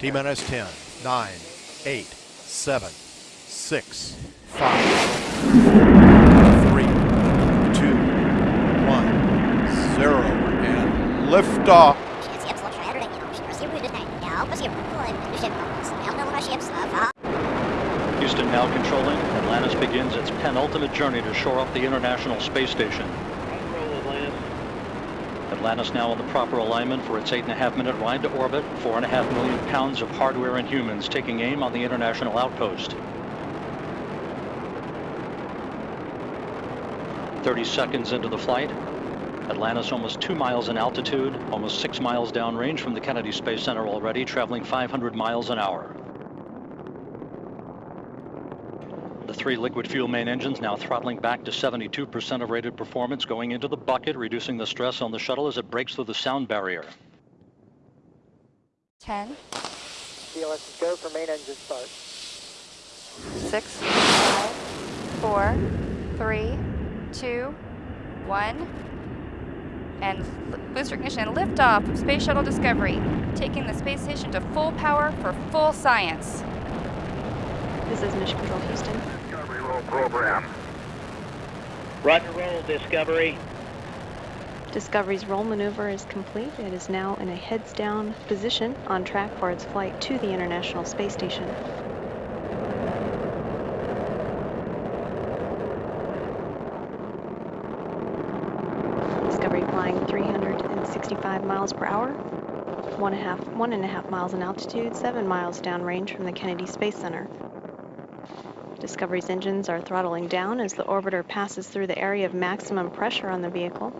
T minus 10, 9, 8, 7, 6, 5, 3, 2, 1, 0, and liftoff. Houston now controlling. Atlantis begins its penultimate journey to shore up the International Space Station. Atlantis now in the proper alignment for its eight and a half minute ride to orbit. Four and a half million pounds of hardware and humans taking aim on the International Outpost. 30 seconds into the flight. Atlantis almost two miles in altitude, almost six miles downrange from the Kennedy Space Center already, traveling 500 miles an hour. The three liquid fuel main engines now throttling back to 72% of rated performance, going into the bucket, reducing the stress on the shuttle as it breaks through the sound barrier. 10, GLS go for main engine start. 6, 5, 4, 3, 2, 1. And l- booster ignition and liftoff of Space Shuttle Discovery, taking the space station to full power for full science. This is Mission Control Houston. Roger roll, Discovery. Discovery's roll maneuver is complete. It is now in a heads down position on track for its flight to the International Space Station. Discovery flying 365 miles per hour, one and a half, one and a half miles in altitude, seven miles downrange from the Kennedy Space Center. Discovery's engines are throttling down as the orbiter passes through the area of maximum pressure on the vehicle.